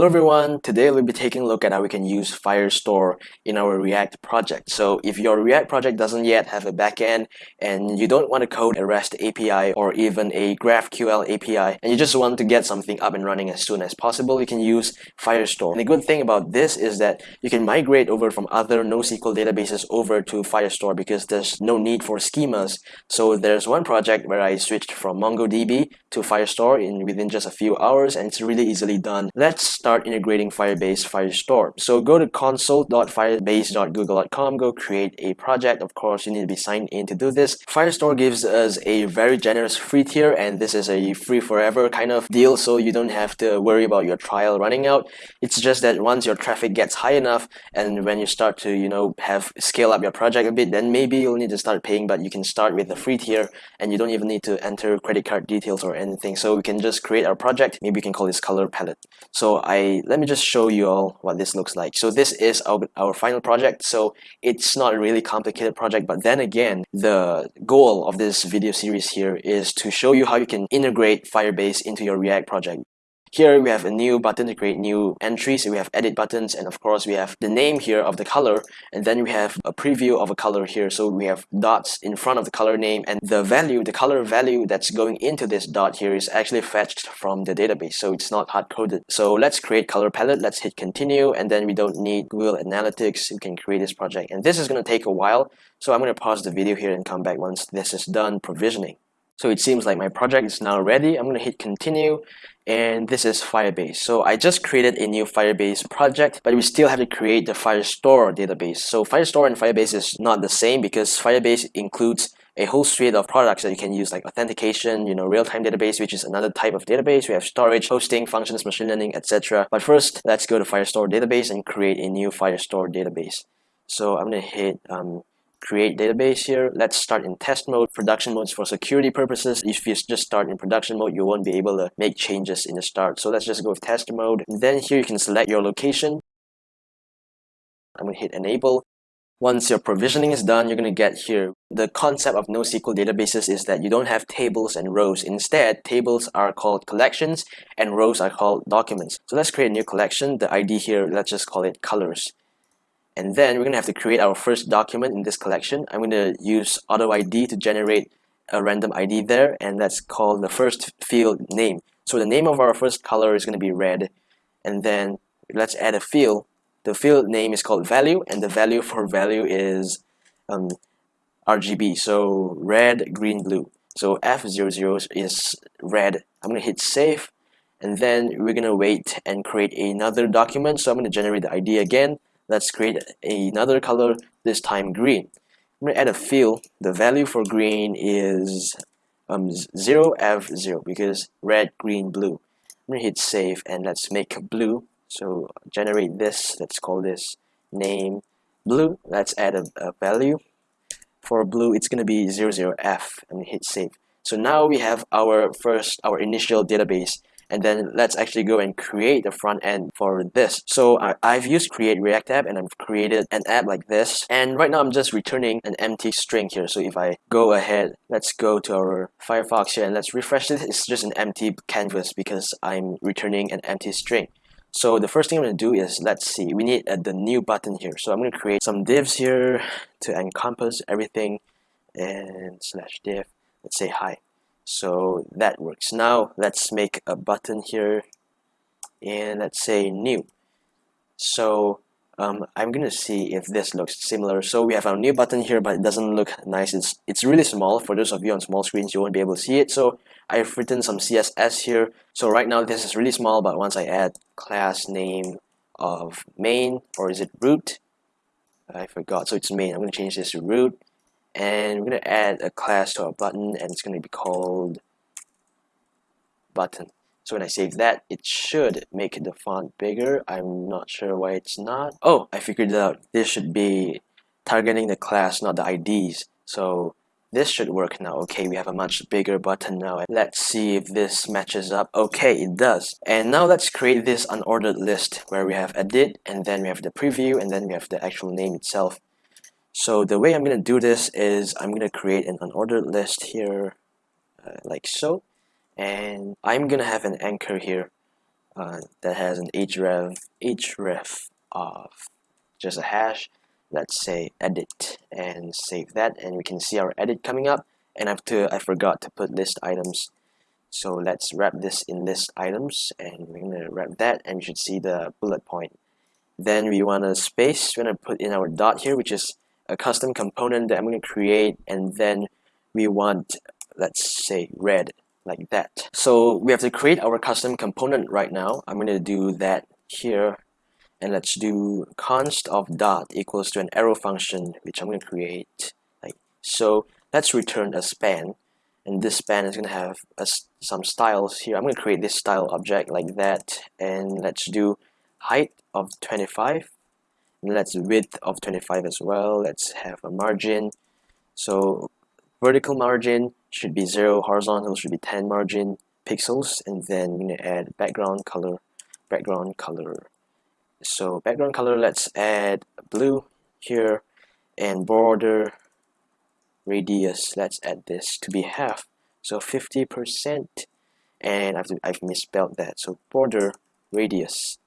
Hello everyone, today we'll be taking a look at how we can use Firestore in our React project. So if your React project doesn't yet have a backend and you don't want to code a REST API or even a GraphQL API and you just want to get something up and running as soon as possible, you can use Firestore. And the good thing about this is that you can migrate over from other NoSQL databases over to Firestore because there's no need for schemas. So there's one project where I switched from MongoDB to Firestore in within just a few hours and it's really easily done. Let's start integrating Firebase Firestore. So go to console.firebase.google.com, go create a project. Of course, you need to be signed in to do this. Firestore gives us a very generous free tier and this is a free forever kind of deal so you don't have to worry about your trial running out. It's just that once your traffic gets high enough and when you start to, you know, have scale up your project a bit, then maybe you'll need to start paying, but you can start with the free tier and you don't even need to enter credit card details or anything. So we can just create our project. Maybe we can call this color palette. So I let me just show you all what this looks like. So this is our, our final project. So it's not a really complicated project, but then again, the goal of this video series here is to show you how you can integrate Firebase into your React project. Here we have a new button to create new entries. We have edit buttons and of course we have the name here of the color and then we have a preview of a color here. So we have dots in front of the color name and the value, the color value that's going into this dot here is actually fetched from the database. So it's not hard coded. So let's create color palette. Let's hit continue and then we don't need Google Analytics. We can create this project and this is going to take a while. So I'm going to pause the video here and come back once this is done provisioning. So it seems like my project is now ready. I'm going to hit continue and this is Firebase. So I just created a new Firebase project, but we still have to create the Firestore database. So Firestore and Firebase is not the same because Firebase includes a whole suite of products that you can use like authentication, you know, real-time database, which is another type of database. We have storage, hosting, functions, machine learning, etc. But first, let's go to Firestore database and create a new Firestore database. So I'm going to hit um, create database here. Let's start in test mode. Production mode is for security purposes. If you just start in production mode, you won't be able to make changes in the start. So let's just go with test mode. And then here you can select your location. I'm going to hit enable. Once your provisioning is done, you're going to get here. The concept of NoSQL databases is that you don't have tables and rows. Instead, tables are called collections and rows are called documents. So let's create a new collection. The ID here, let's just call it colors. And then we're going to have to create our first document in this collection. I'm going to use auto ID to generate a random ID there and let's call the first field name. So the name of our first color is going to be red and then let's add a field. The field name is called value and the value for value is um, RGB. So red, green, blue. So F00 is red. I'm going to hit save and then we're going to wait and create another document. So I'm going to generate the ID again let's create another color this time green. I'm going to add a field the value for green is um, 0f0 because red green blue. I'm going to hit save and let's make blue. So generate this. Let's call this name blue. Let's add a, a value. For blue it's going to be 00f and hit save. So now we have our first our initial database and then let's actually go and create the front end for this. So I, I've used create react app and I've created an app like this. And right now I'm just returning an empty string here. So if I go ahead let's go to our Firefox here and let's refresh it. It's just an empty canvas because I'm returning an empty string. So the first thing I'm going to do is let's see we need uh, the new button here. So I'm going to create some divs here to encompass everything and slash div. Let's say hi so that works. Now let's make a button here and let's say new. So um, I'm gonna see if this looks similar. So we have our new button here but it doesn't look nice. It's it's really small. For those of you on small screens you won't be able to see it. So I've written some CSS here. So right now this is really small but once I add class name of main or is it root? I forgot. So it's main. I'm gonna change this to root and we're going to add a class to our button and it's going to be called button. So when I save that it should make the font bigger. I'm not sure why it's not. Oh I figured it out. This should be targeting the class not the IDs so this should work now. Okay we have a much bigger button now. Let's see if this matches up. Okay it does. And now let's create this unordered list where we have edit and then we have the preview and then we have the actual name itself so the way I'm going to do this is I'm going to create an unordered list here uh, like so. And I'm going to have an anchor here. uh, that has an href href of just a hash let's say edit and save that and we can see our edit coming up and I have to I forgot to put list items so let's wrap this in list items and we're gonna wrap that and we should see the bullet point then we want a space we're gonna put in our dot here which is a custom component that I'm gonna create and then we want let's say red like that. So we have to create our custom component right now. I'm gonna do that here and let's do const of dot equals to an arrow function which I'm going to create like so let's return a span and this span is going to have a, some styles here. I'm going to create this style object like that and let's do height of 25 and let's width of 25 as well. Let's have a margin. So vertical margin should be 0 horizontal should be 10 margin pixels and then we're going to add background color background color. So background color let's add blue here and border radius let's add this to be half. So 50% and I've, I've misspelled that. So border radius.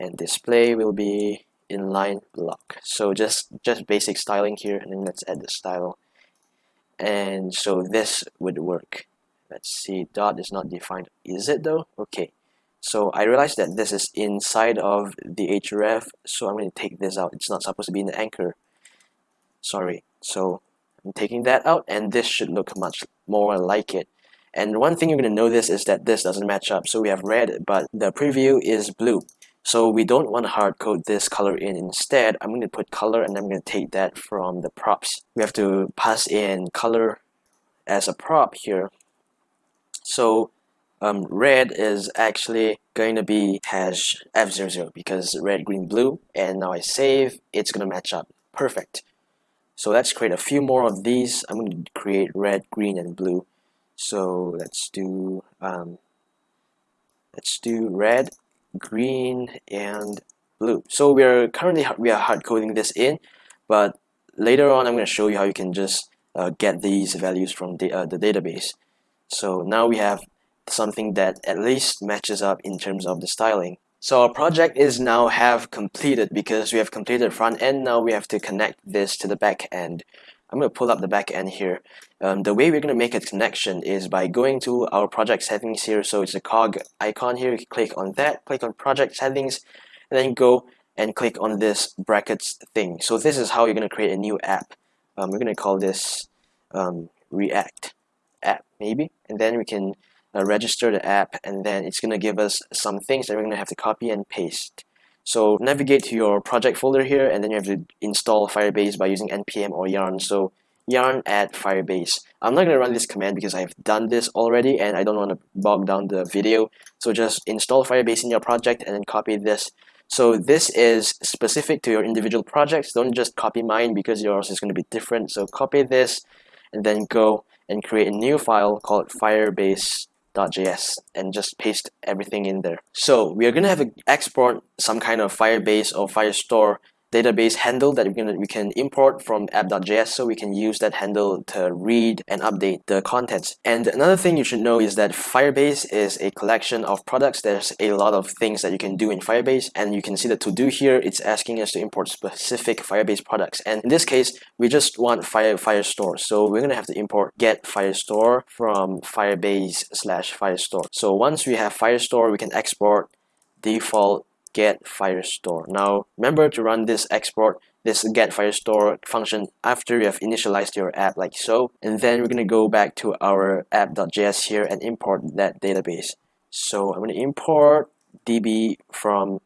And display will be inline block so just just basic styling here and then let's add the style and so this would work let's see dot is not defined is it though okay so I realized that this is inside of the href, so I'm going to take this out. It's not supposed to be in the anchor. Sorry. So I'm taking that out, and this should look much more like it. And one thing you're going to notice is that this doesn't match up. So we have red, but the preview is blue. So we don't want to hard code this color in. Instead, I'm going to put color and I'm going to take that from the props. We have to pass in color as a prop here. So um, red is actually going to be hash f00 because red, green, blue and now I save it's gonna match up perfect so let's create a few more of these I'm going to create red, green and blue so let's do um, let's do red, green and blue so we're currently we are hard coding this in but later on I'm going to show you how you can just uh, get these values from the, uh, the database so now we have something that at least matches up in terms of the styling. So our project is now have completed because we have completed front end. Now we have to connect this to the back end. I'm going to pull up the back end here. Um, the way we're going to make a connection is by going to our project settings here. So it's a cog icon here. Click on that, click on project settings, and then go and click on this brackets thing. So this is how you're going to create a new app. Um, we're going to call this um, React app maybe, and then we can uh, register the app and then it's gonna give us some things that we're gonna have to copy and paste so navigate to your project folder here and then you have to install Firebase by using npm or yarn. So yarn add Firebase. I'm not gonna run this command because I've done this already and I don't want to bog down the video. So just install Firebase in your project and then copy this. So this is specific to your individual projects. Don't just copy mine because yours is going to be different. So copy this and then go and create a new file called firebase .js and just paste everything in there. So we are going to have to export some kind of Firebase or Firestore database handle that we can, we can import from app.js so we can use that handle to read and update the contents. And another thing you should know is that Firebase is a collection of products. There's a lot of things that you can do in Firebase and you can see the to do here. It's asking us to import specific Firebase products. And in this case, we just want Fire Firestore. So we're going to have to import get Firestore from Firebase slash Firestore. So once we have Firestore, we can export default get firestore. Now remember to run this export this get firestore function after you have initialized your app like so and then we're going to go back to our app.js here and import that database. So I'm going to import db from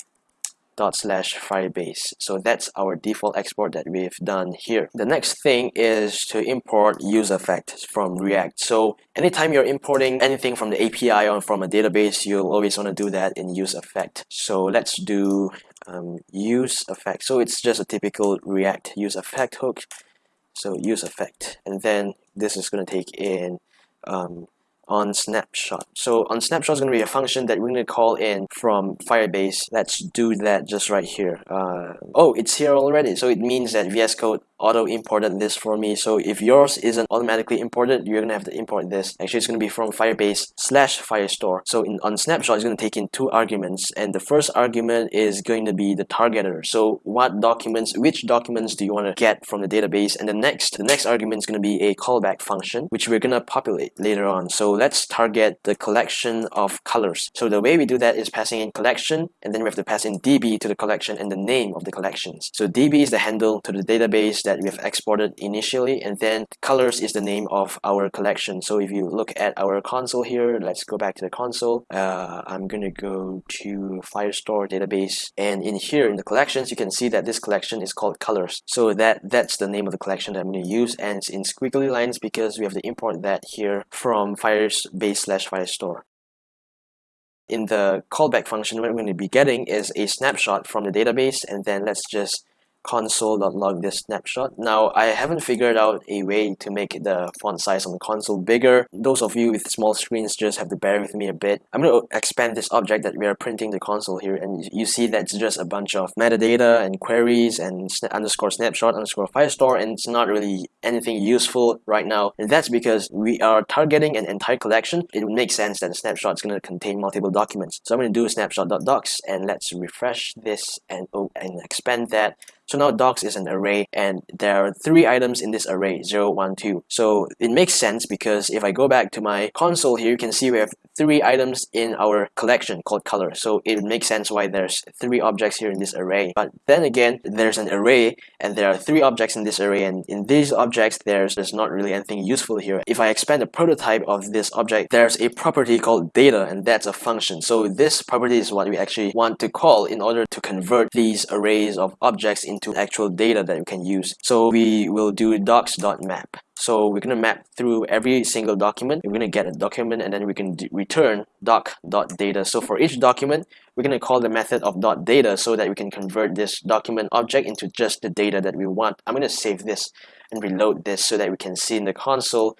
dot slash firebase. So that's our default export that we've done here. The next thing is to import use effect from react. So anytime you're importing anything from the api or from a database you'll always want to do that in use effect. So let's do um, use effect. So it's just a typical react use effect hook. So use effect. And then this is going to take in um, on snapshot. So on snapshot is going to be a function that we're going to call in from Firebase. Let's do that just right here. Uh, oh, it's here already. So it means that VS Code auto imported this for me. So if yours isn't automatically imported you're gonna have to import this. Actually it's gonna be from firebase slash firestore. So in on snapshot it's gonna take in two arguments and the first argument is going to be the targeter so what documents which documents do you want to get from the database? And the next the next argument is going to be a callback function which we're gonna populate later on. So let's target the collection of colors. So the way we do that is passing in collection and then we have to pass in db to the collection and the name of the collections. So db is the handle to the database that we have exported initially and then colors is the name of our collection. So if you look at our console here let's go back to the console. Uh, I'm gonna go to Firestore database and in here in the collections you can see that this collection is called colors. So that that's the name of the collection that I'm to use and it's in squiggly lines because we have to import that here from Firebase slash Firestore in the callback function what we're going to be getting is a snapshot from the database and then let's just console.log this snapshot. Now, I haven't figured out a way to make the font size on the console bigger. Those of you with small screens just have to bear with me a bit. I'm going to expand this object that we are printing the console here and you see that's just a bunch of metadata and queries and sna underscore snapshot underscore firestore and it's not really anything useful right now. And that's because we are targeting an entire collection. It would make sense that the snapshot is going to contain multiple documents. So I'm going to do snapshot.docs and let's refresh this and, oh, and expand that so now docs is an array and there are three items in this array, 0, 1, 2. So it makes sense because if I go back to my console here, you can see we have three items in our collection called color. So it makes sense why there's three objects here in this array. But then again, there's an array and there are three objects in this array and in these objects, there's, there's not really anything useful here. If I expand the prototype of this object, there's a property called data and that's a function. So this property is what we actually want to call in order to convert these arrays of objects into actual data that we can use. So we will do docs.map. So we're going to map through every single document. We're going to get a document and then we can return doc.data. So for each document, we're going to call the method of .data so that we can convert this document object into just the data that we want. I'm going to save this and reload this so that we can see in the console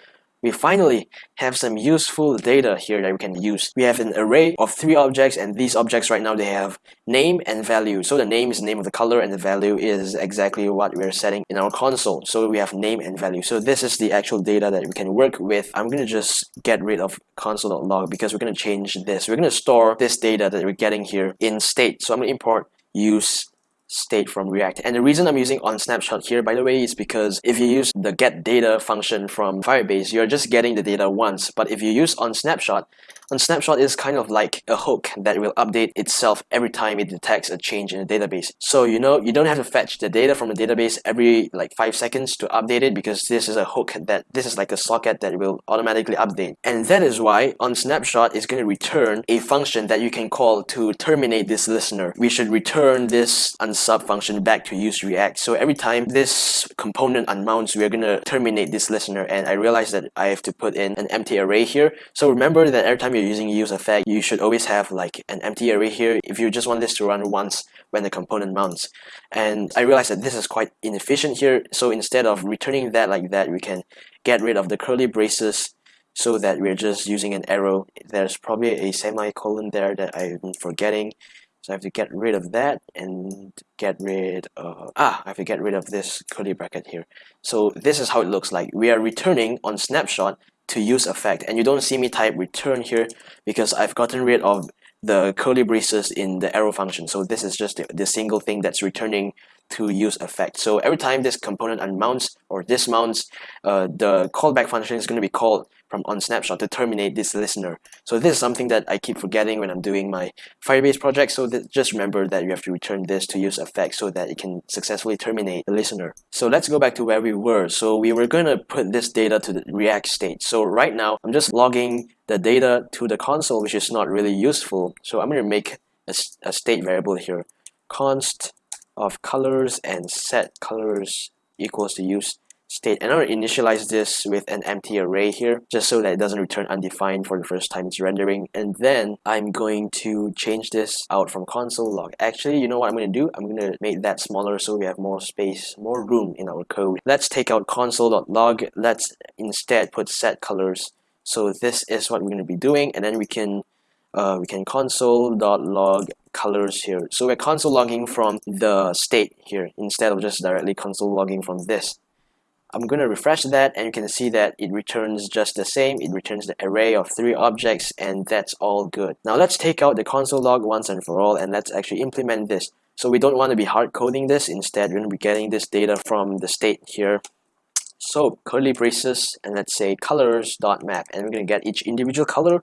we finally have some useful data here that we can use. We have an array of three objects and these objects right now they have name and value. So the name is the name of the color and the value is exactly what we're setting in our console. So we have name and value. So this is the actual data that we can work with. I'm going to just get rid of console.log because we're going to change this. We're going to store this data that we're getting here in state. So I'm going to import use state from React. And the reason I'm using on snapshot here, by the way, is because if you use the get data function from Firebase, you're just getting the data once. But if you use on snapshot, on snapshot is kind of like a hook that will update itself every time it detects a change in the database. So you know you don't have to fetch the data from the database every like five seconds to update it because this is a hook that this is like a socket that will automatically update. And that is why on snapshot is going to return a function that you can call to terminate this listener. We should return this unsub function back to use react. So every time this component unmounts, we're going to terminate this listener. And I realized that I have to put in an empty array here. So remember that every time you're using use effect, you should always have like an empty array here if you just want this to run once when the component mounts. And I realized that this is quite inefficient here. So instead of returning that like that, we can get rid of the curly braces so that we're just using an arrow. There's probably a semicolon there that I'm forgetting. So I have to get rid of that and get rid of, ah, I have to get rid of this curly bracket here. So this is how it looks like. We are returning on snapshot to use effect and you don't see me type return here because I've gotten rid of the curly braces in the arrow function so this is just the, the single thing that's returning to use effect so every time this component unmounts or dismounts uh, the callback function is going to be called from on snapshot to terminate this listener. So this is something that I keep forgetting when I'm doing my Firebase project. So just remember that you have to return this to use effect so that it can successfully terminate the listener. So let's go back to where we were. So we were going to put this data to the React state. So right now I'm just logging the data to the console, which is not really useful. So I'm going to make a, a state variable here. const of colors and set colors equals to use state. And I'm going to initialize this with an empty array here just so that it doesn't return undefined for the first time it's rendering. And then I'm going to change this out from console log. Actually you know what I'm going to do? I'm going to make that smaller so we have more space more room in our code. Let's take out console.log let's instead put set colors. So this is what we're going to be doing and then we can uh, we can console.log colors here. So we're console logging from the state here instead of just directly console logging from this. I'm going to refresh that and you can see that it returns just the same. It returns the array of three objects and that's all good. Now let's take out the console log once and for all and let's actually implement this. So we don't want to be hard coding this. Instead, we're going to be getting this data from the state here. So curly braces and let's say colors.map and we're going to get each individual color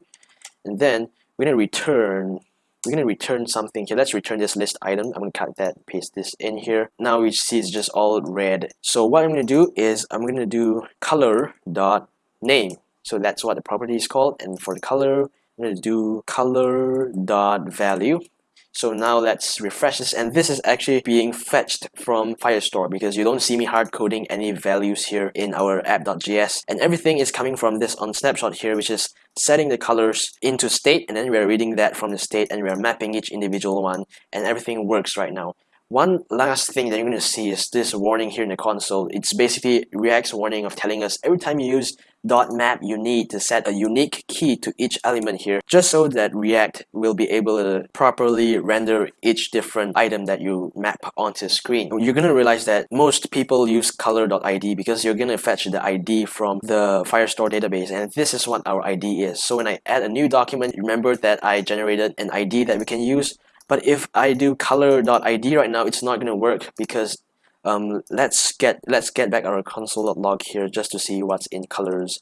and then we're to return we're to return something here. Let's return this list item. I'm to cut that, paste this in here. Now we see it's just all red. So what I'm to do is I'm going to do color dot name. So that's what the property is called. And for the color, I'm to do color dot value. So now let's refresh this. And this is actually being fetched from Firestore because you don't see me hard coding any values here in our app.js and everything is coming from this on snapshot here which is setting the colors into state. And then we're reading that from the state and we're mapping each individual one. And everything works right now. One last thing that you're going to see is this warning here in the console. It's basically React's warning of telling us every time you use .map you need to set a unique key to each element here just so that React will be able to properly render each different item that you map onto screen. You're going to realize that most people use color.id because you're going to fetch the ID from the Firestore database and this is what our ID is. So when I add a new document, remember that I generated an ID that we can use but if I do color.id right now, it's not going to work because um, let's get let's get back our console log here just to see what's in colors.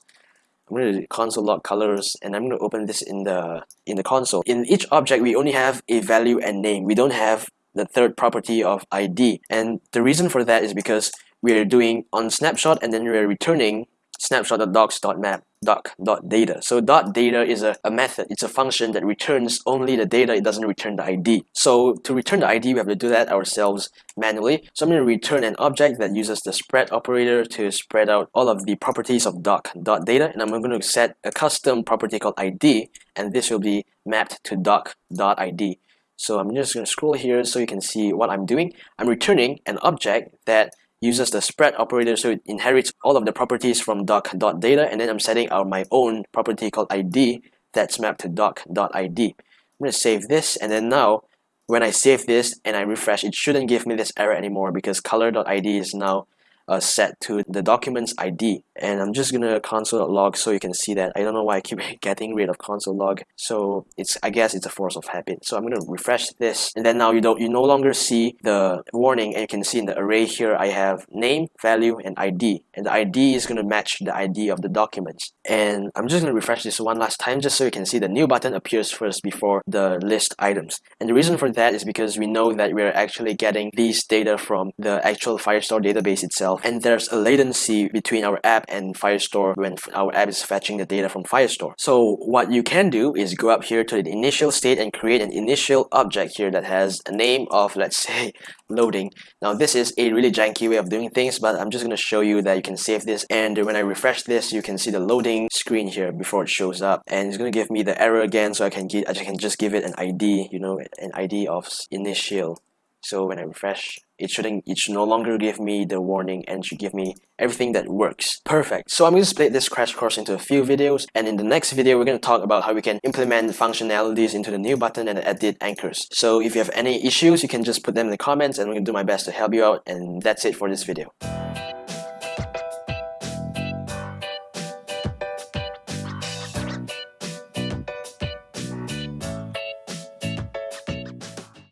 I'm going to console log colors and I'm going to open this in the in the console. In each object, we only have a value and name. We don't have the third property of ID. And the reason for that is because we're doing on snapshot and then we're returning snapshot.docs.map doc.data. So .data is a, a method, it's a function that returns only the data, it doesn't return the ID. So to return the ID, we have to do that ourselves manually. So I'm going to return an object that uses the spread operator to spread out all of the properties of doc.data and I'm going to set a custom property called ID and this will be mapped to doc.id. So I'm just going to scroll here so you can see what I'm doing. I'm returning an object that uses the spread operator so it inherits all of the properties from doc.data and then I'm setting out my own property called id that's mapped to doc.id. I'm going to save this and then now when I save this and I refresh it shouldn't give me this error anymore because color.id is now uh, set to the document's ID and I'm just gonna console.log so you can see that. I don't know why I keep getting rid of console log. So it's I guess it's a force of habit. So I'm gonna refresh this. And then now you don't you no longer see the warning. And you can see in the array here I have name value and ID and the ID is gonna match the ID of the documents. And I'm just gonna refresh this one last time just so you can see the new button appears first before the list items. And the reason for that is because we know that we're actually getting these data from the actual Firestore database itself and there's a latency between our app and Firestore when our app is fetching the data from Firestore. So what you can do is go up here to the initial state and create an initial object here that has a name of let's say loading. Now this is a really janky way of doing things but I'm just going to show you that you can save this and when I refresh this you can see the loading screen here before it shows up and it's going to give me the error again so I can get I can just give it an ID you know an ID of initial so when I refresh it shouldn't it should no longer give me the warning and should give me everything that works. Perfect. So i'm going to split this crash course into a few videos and in the next video we're going to talk about how we can implement the functionalities into the new button and edit anchors. So if you have any issues you can just put them in the comments and i'm going to do my best to help you out and that's it for this video